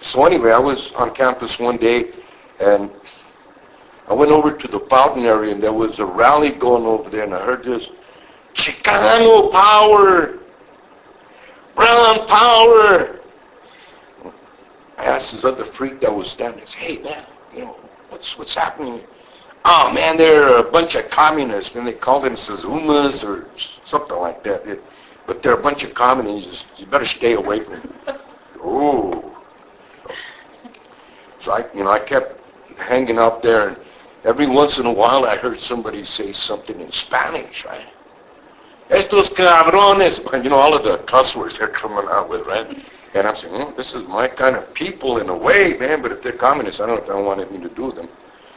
So anyway, I was on campus one day, and I went over to the fountain area, and there was a rally going over there, and I heard this, Chicano power! Brown power! I asked this other freak that was standing, said, hey man, you know, what's, what's happening? Oh man, they're a bunch of communists, and they call them Suzumas or something like that. It, but they're a bunch of communists. You better stay away from them. Ooh. I, you know, I kept hanging out there, and every once in a while I heard somebody say something in Spanish, right? Estos cabrones, you know, all of the cuss words they're coming out with, right? And I'm saying, oh, this is my kind of people in a way, man, but if they're communists, I don't know if I want anything to do with them.